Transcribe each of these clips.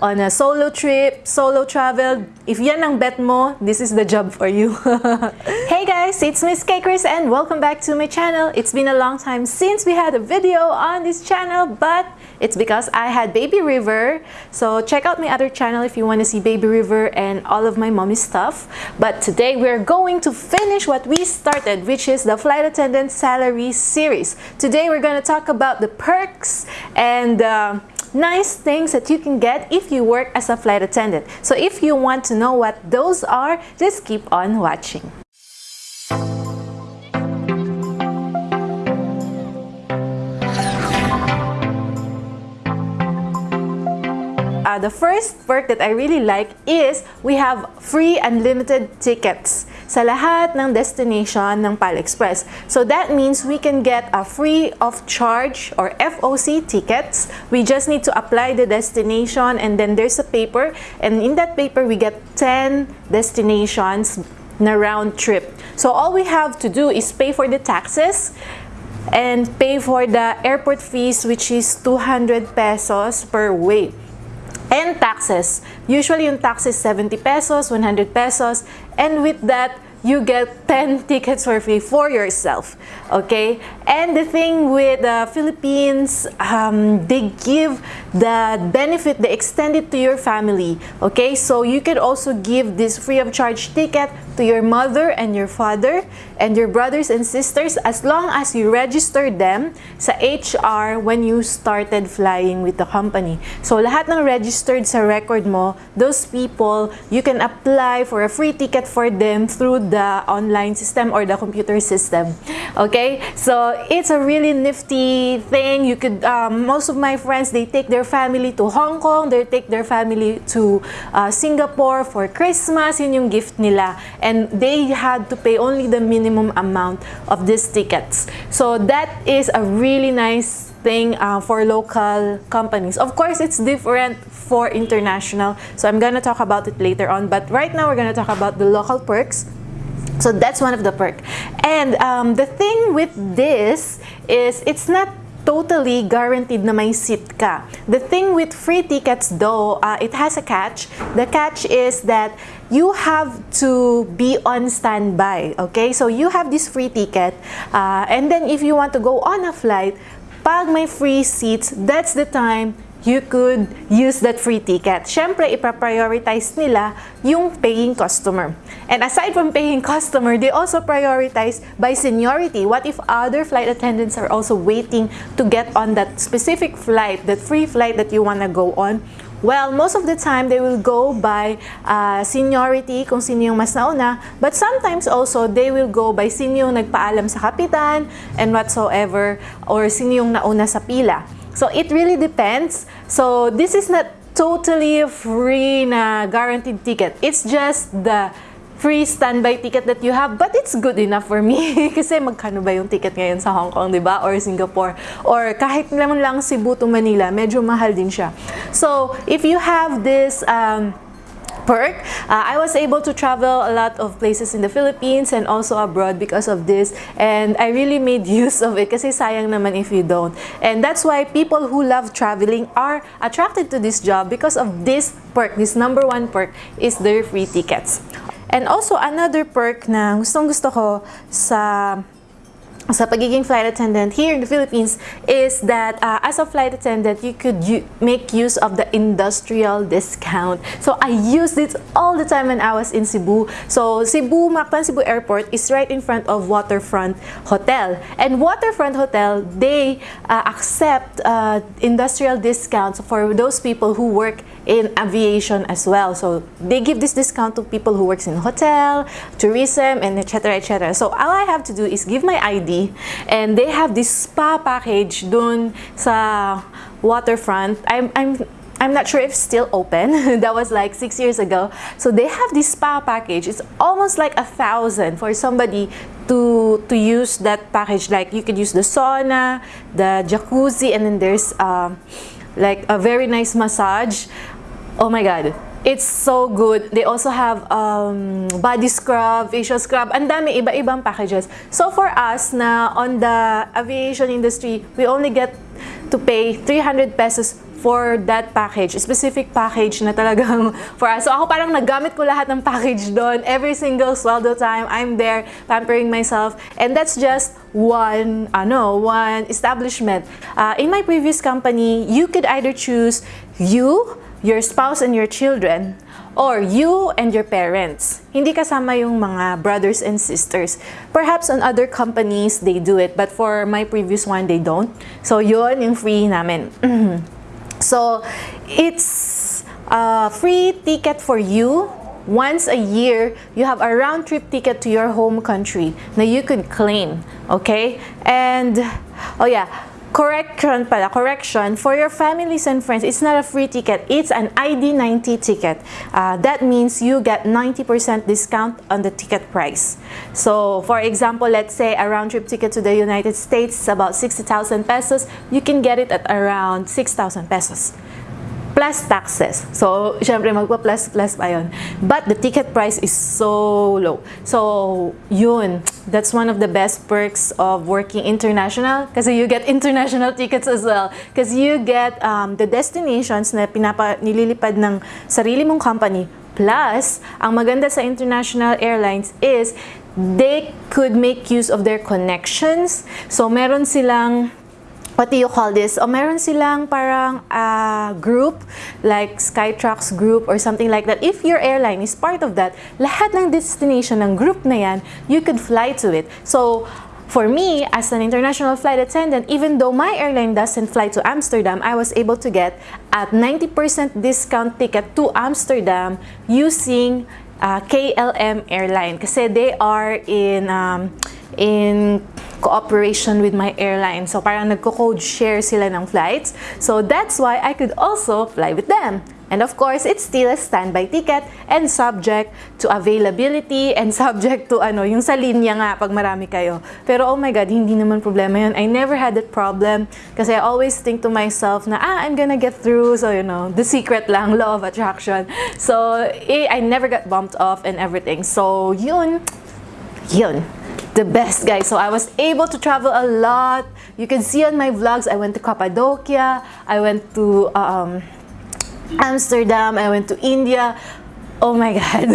on a solo trip, solo travel, if yan ang bet mo, this is the job for you. hey guys, it's Miss Cakers and welcome back to my channel. It's been a long time since we had a video on this channel, but it's because I had Baby River. So check out my other channel if you want to see Baby River and all of my mommy stuff. But today we're going to finish what we started, which is the Flight Attendant Salary Series. Today we're going to talk about the perks and uh, nice things that you can get if you work as a flight attendant. So if you want to know what those are, just keep on watching. Uh, the first perk that I really like is we have free and unlimited tickets sa lahat ng destination ng PAL Express. So that means we can get a free of charge or FOC tickets. We just need to apply the destination and then there's a paper and in that paper we get 10 destinations na round trip. So all we have to do is pay for the taxes and pay for the airport fees which is 200 pesos per way and taxes. Usually yung taxes 70 pesos, 100 pesos, and with that, you get 10 tickets for free for yourself okay and the thing with the Philippines um, they give the benefit they extend it to your family okay so you can also give this free of charge ticket to your mother and your father and your brothers and sisters as long as you register them sa HR when you started flying with the company. So lahat ng registered sa record mo, those people, you can apply for a free ticket for them through the online system or the computer system. Okay? So it's a really nifty thing. You could, um, most of my friends, they take their family to Hong Kong, they take their family to uh, Singapore for Christmas, yun yung gift nila. And they had to pay only the minimum amount of these tickets. So that is a really nice thing uh, for local companies. Of course, it's different for international. So I'm going to talk about it later on. But right now, we're going to talk about the local perks. So that's one of the perk. And um, the thing with this is it's not totally guaranteed na may seat ka. The thing with free tickets though, uh, it has a catch. The catch is that you have to be on standby, okay? So you have this free ticket uh, and then if you want to go on a flight, pag may free seats, that's the time you could use that free ticket. Siyempre, ipa-prioritize nila yung paying customer. And aside from paying customer, they also prioritize by seniority. What if other flight attendants are also waiting to get on that specific flight, that free flight that you want to go on? Well, most of the time, they will go by uh, seniority, kung sino yung mas nauna. But sometimes also, they will go by sino yung nagpaalam sa kapitan and whatsoever, or sino yung nauna sa pila. So it really depends. So this is not totally free na guaranteed ticket. It's just the free standby ticket that you have, but it's good enough for me. Kasi magkano ba yung ticket ngayon sa Hong Kong, di ba? Or Singapore. Or kahit naman lang Cebu to Manila, medyo mahal din siya. So, if you have this um, perk. Uh, I was able to travel a lot of places in the Philippines and also abroad because of this and I really made use of it kasi sayang naman if you don't. And that's why people who love traveling are attracted to this job because of this perk, this number one perk is their free tickets. And also another perk na gustong gusto ko sa sa pagiging flight attendant here in the Philippines is that uh, as a flight attendant, you could make use of the industrial discount. So I used it all the time when I was in Cebu. So Cebu, Mactan Cebu Airport is right in front of Waterfront Hotel. And Waterfront Hotel, they uh, accept uh, industrial discounts for those people who work in aviation as well. So they give this discount to people who works in hotel, tourism, and etc. etc. So all I have to do is give my ID, and they have this spa package dun sa waterfront. I'm, I'm I'm not sure if still open. that was like six years ago. So they have this spa package. It's almost like a thousand for somebody to to use that package. Like you could use the sauna, the jacuzzi, and then there's um, like a very nice massage. Oh my God. It's so good. They also have um, body scrub, facial scrub. Ang dami, iba-ibang packages. So for us na on the aviation industry, we only get to pay 300 pesos for that package, specific package na talagang for us. So ako parang nagamit ko lahat ng package doon. Every single sweldo time, I'm there pampering myself. And that's just one, ano, one establishment. Uh, in my previous company, you could either choose you, your spouse, and your children, or you and your parents. Hindi kasama yung mga brothers and sisters. Perhaps on other companies, they do it, but for my previous one, they don't. So yun yung free namin. so it's a free ticket for you once a year, you have a round trip ticket to your home country na you could claim, okay? And, oh yeah, correction pala, correction, for your families and friends, it's not a free ticket, it's an ID90 ticket. Uh, that means you get 90% discount on the ticket price. So, for example, let's say a round trip ticket to the United States is about 60,000 pesos, you can get it at around 6,000 pesos plus taxes. So, syempre magpa-plus plus pa yun. But the ticket price is so low. So, yun. That's one of the best perks of working international kasi you get international tickets as well. Because you get um, the destinations na pinapa, nililipad ng sarili mong company. Plus, ang maganda sa international airlines is they could make use of their connections. So, meron silang what do you call this? O meron silang parang uh, group, like Skytrax group or something like that. If your airline is part of that, lahat ng destination ng group na yan, you could fly to it. So, for me, as an international flight attendant, even though my airline doesn't fly to Amsterdam, I was able to get at 90% discount ticket to Amsterdam using uh, KLM airline kasi they are in um, in cooperation with my airline. So parang nagko-code share sila ng flights. So that's why I could also fly with them. And of course, it's still a standby ticket and subject to availability and subject to ano, yung sa linya nga pag marami kayo. Pero oh my God, hindi naman problema yun. I never had that problem kasi I always think to myself na, ah, I'm gonna get through. So, you know, the secret lang, law of attraction. So, eh, I never got bumped off and everything. So, yun, yun the best guys so i was able to travel a lot. You can see on my vlogs i went to cappadocia i went to um, amsterdam i went to india. Oh my god.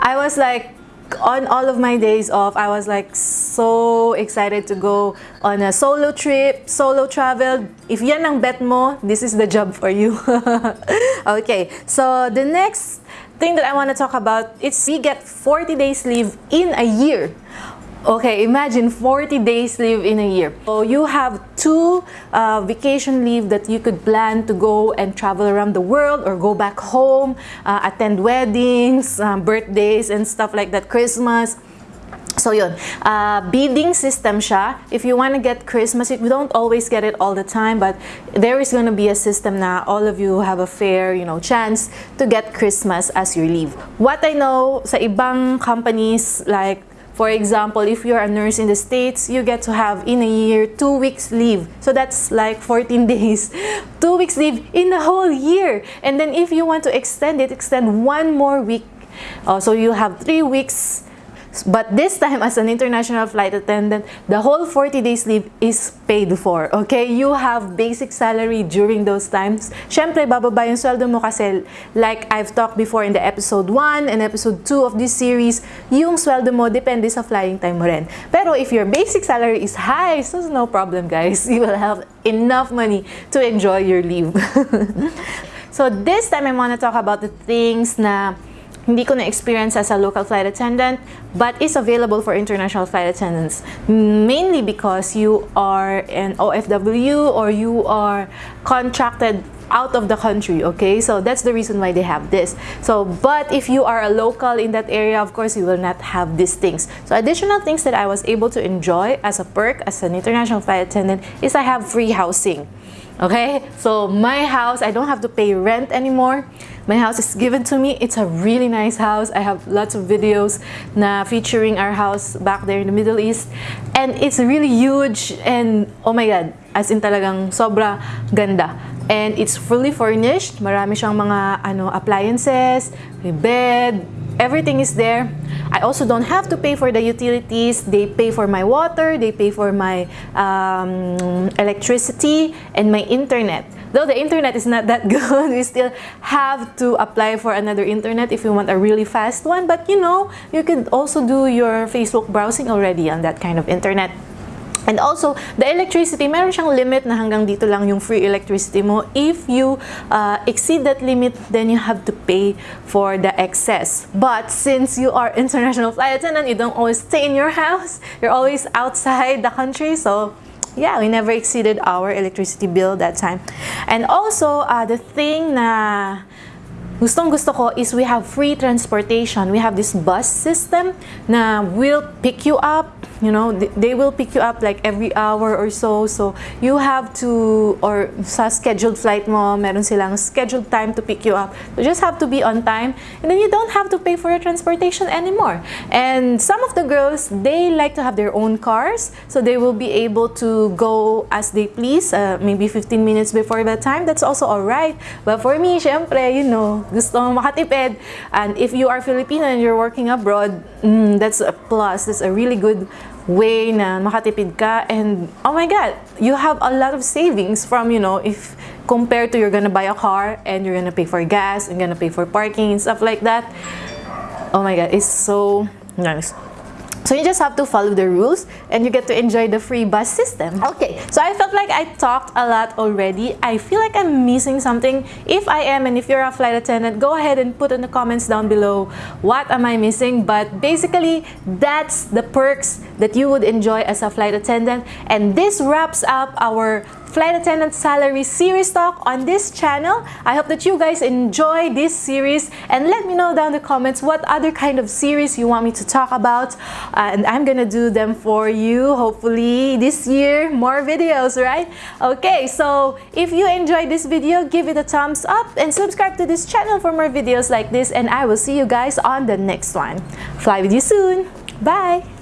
I was like on all of my days off i was like so excited to go on a solo trip solo travel. If yan ang bet mo this is the job for you. Okay so the next thing that i want to talk about is we get 40 days leave in a year Okay, imagine 40 days leave in a year. So you have two uh, vacation leave that you could plan to go and travel around the world or go back home, uh, attend weddings, um, birthdays, and stuff like that, Christmas. So yun, uh, bidding system siya. If you want to get Christmas, you don't always get it all the time, but there is going to be a system na all of you have a fair, you know, chance to get Christmas as your leave. What I know sa ibang companies like for example, if you're a nurse in the States, you get to have in a year two weeks leave. So that's like 14 days. two weeks leave in the whole year. And then if you want to extend it, extend one more week. Uh, so you have three weeks But this time, as an international flight attendant, the whole 40 days leave is paid for. Okay? You have basic salary during those times. Siyempre, bababa yung sweldo mo kasi like I've talked before in the episode 1 and episode 2 of this series, yung sweldo mo depende sa flying time mo rin. Pero if your basic salary is high, so no problem guys. You will have enough money to enjoy your leave. so this time, I want to talk about the things na hindi ko na-experience as a local flight attendant, but is available for international flight attendants. Mainly because you are an OFW or you are contracted out of the country, okay? So that's the reason why they have this. So, but if you are a local in that area, of course, you will not have these things. So additional things that I was able to enjoy as a perk, as an international flight attendant, is I have free housing. Okay, so my house, I don't have to pay rent anymore. My house is given to me. It's a really nice house. I have lots of videos na featuring our house back there in the Middle East. And it's really huge and oh my God, as in talagang sobra ganda. And it's fully furnished. Marami siyang mga ano appliances, may bed, everything is there. I also don't have to pay for the utilities. They pay for my water, they pay for my um, electricity, and my internet. though the internet is not that good, we still have to apply for another internet if you want a really fast one. But you know, you could also do your Facebook browsing already on that kind of internet. And also, the electricity, meron siyang limit na hanggang dito lang yung free electricity mo. If you uh, exceed that limit, then you have to pay for the excess. But since you are international flight attendant, you don't always stay in your house. You're always outside the country. So, yeah, we never exceeded our electricity bill that time. And also, uh, the thing na gustong gusto ko is we have free transportation. We have this bus system na will pick you up you know they will pick you up like every hour or so. So you have to or sa scheduled flight mo meron silang scheduled time to pick you up. You just have to be on time and then you don't have to pay for your transportation anymore. And some of the girls they like to have their own cars so they will be able to go as they please uh, maybe 15 minutes before that time that's also all right but for me syempre you know gusto makatipid. And if you are Filipino and you're working abroad mm, that's a plus. That's a really good way na makatipid ka. And oh my god you have a lot of savings from you know if compared to you're gonna buy a car and you're gonna pay for gas and gonna pay for parking and stuff like that. Oh my god it's so nice so you just have to follow the rules and you get to enjoy the free bus system. Okay, so I felt like I talked a lot already. I feel like I'm missing something. If I am and if you're a flight attendant, go ahead and put in the comments down below what am I missing. But basically, that's the perks that you would enjoy as a flight attendant. And this wraps up our Flight Attendant Salary Series Talk on this channel. I hope that you guys enjoy this series. And let me know down the comments what other kind of series you want me to talk about. Uh, and I'm gonna do them for you hopefully this year. More videos right? Okay so if you enjoyed this video give it a thumbs up and subscribe to this channel for more videos like this. And I will see you guys on the next one. Fly with you soon. Bye